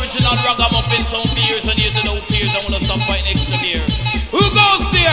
original ragamuffin sound for years and years and no tears. I wanna stop fighting extra gear. Who goes there?